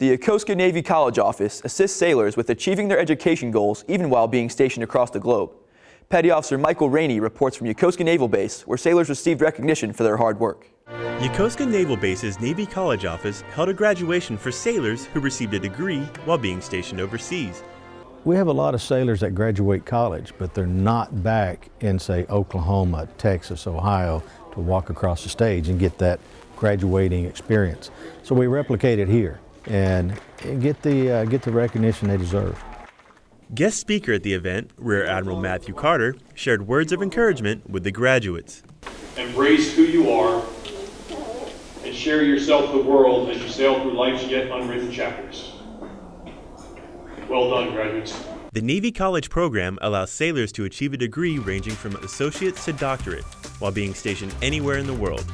The Yokosuka Navy College Office assists sailors with achieving their education goals even while being stationed across the globe. Petty Officer Michael Rainey reports from Yokosuka Naval Base, where sailors received recognition for their hard work. Yokosuka Naval Base's Navy College Office held a graduation for sailors who received a degree while being stationed overseas. We have a lot of sailors that graduate college, but they're not back in, say, Oklahoma, Texas, Ohio to walk across the stage and get that graduating experience. So we replicate it here and get the, uh, get the recognition they deserve. Guest speaker at the event, Rear Admiral Matthew Carter, shared words of encouragement with the graduates. Embrace who you are and share yourself with the world as you sail through life's yet unwritten chapters. Well done, graduates. The Navy College program allows sailors to achieve a degree ranging from associate's to doctorate while being stationed anywhere in the world.